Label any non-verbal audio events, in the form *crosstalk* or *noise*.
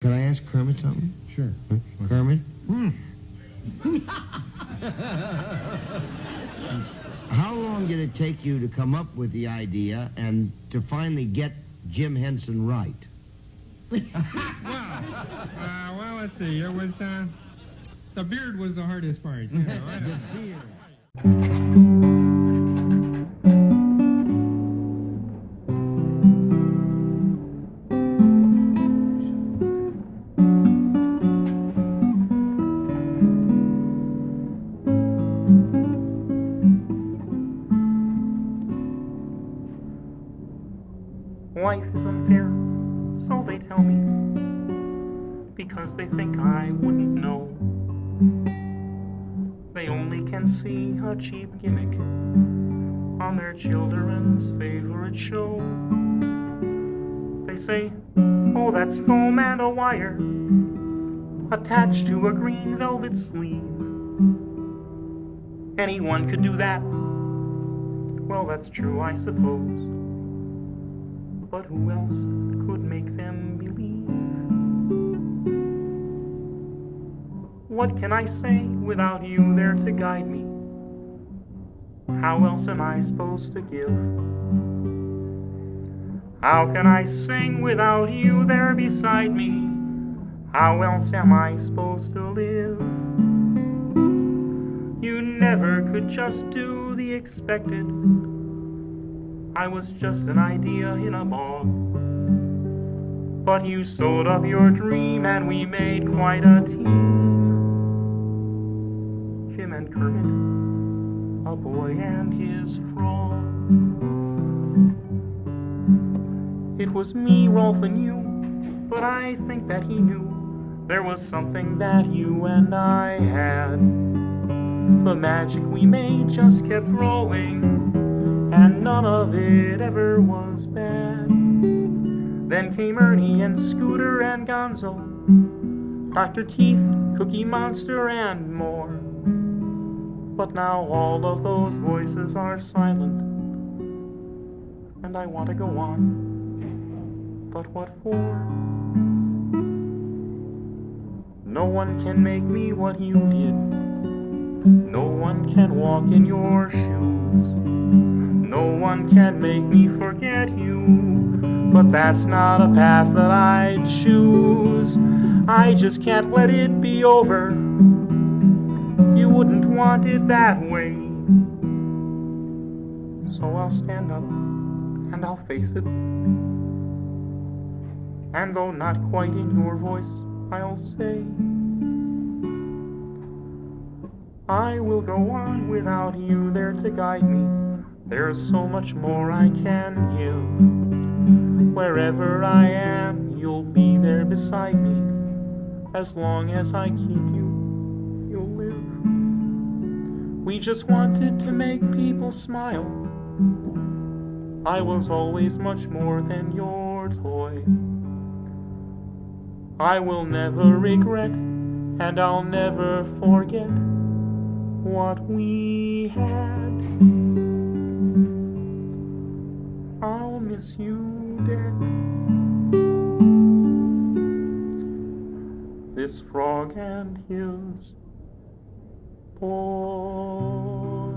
Can I ask Kermit something? Sure. Huh? Kermit? Hmm. *laughs* How long did it take you to come up with the idea and to finally get Jim Henson right? *laughs* Well, uh, well, let's see. It was uh, the beard was the hardest part. You know, I don't- Life is unfair, so they tell me, because they think I wouldn't know. They only can see a cheap gimmick on their children's favorite show. They say, oh, that's foam and a wire attached to a green velvet sleeve. Anyone could do that. Well, that's true, I suppose but who else could make them believe? What can I say without you there to guide me? How else am I supposed to give? How can I sing without you there beside me? How else am I supposed to live? You never could just do the expected. I was just an idea in a bog. But you sewed up your dream and we made quite a team. Jim and Kermit, a boy and his frog. It was me, Rowlf, and you, but I think that he knew there was something that you and I had. The magic we made just kept growing and none of it ever was bad. Then came Ernie and Scooter and Gonzo, Dr. Teeth, Cookie Monster, and more. But now all of those voices are silent, and I want to go on. But what for? No one can make me what you did. No one can walk in your shoes. No one can make me forget you, but that's not a path that I'd choose. I just can't let it be over. You wouldn't want it that way. So I'll stand up and I'll face it. And though not quite in your voice, I'll say, I will go on without you there to guide me. There's so much more I can give. Wherever I am, you'll be there beside me. As long as I keep you, you'll live. We just wanted to make people smile. I was always much more than your toy. I will never regret, and I'll never forget what we had. You. This frog and his boy.